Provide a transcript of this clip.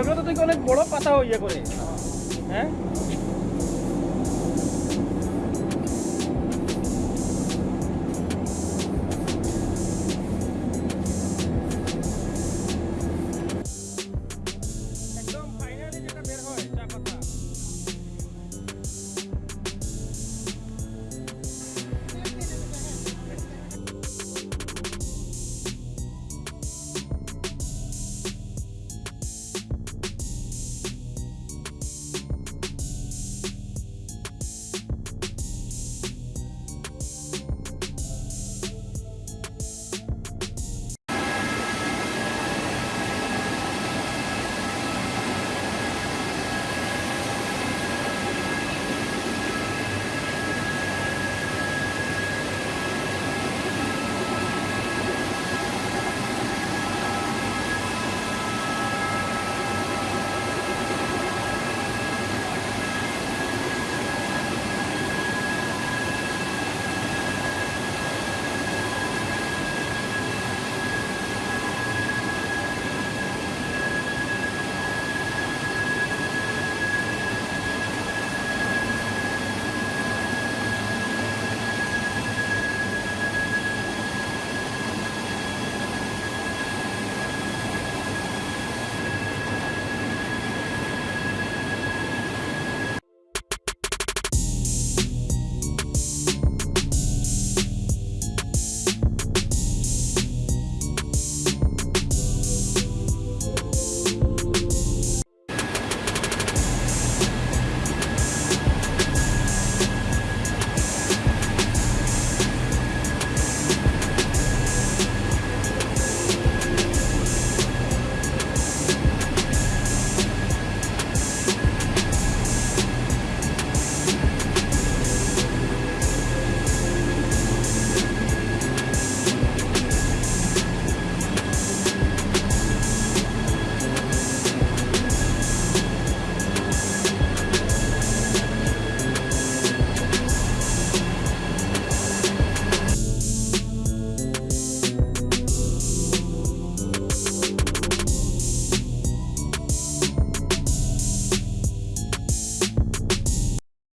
এগুলো তো দেখি অনেক বড় পাতা ইয়ে করে। হ্যাঁ?